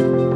you.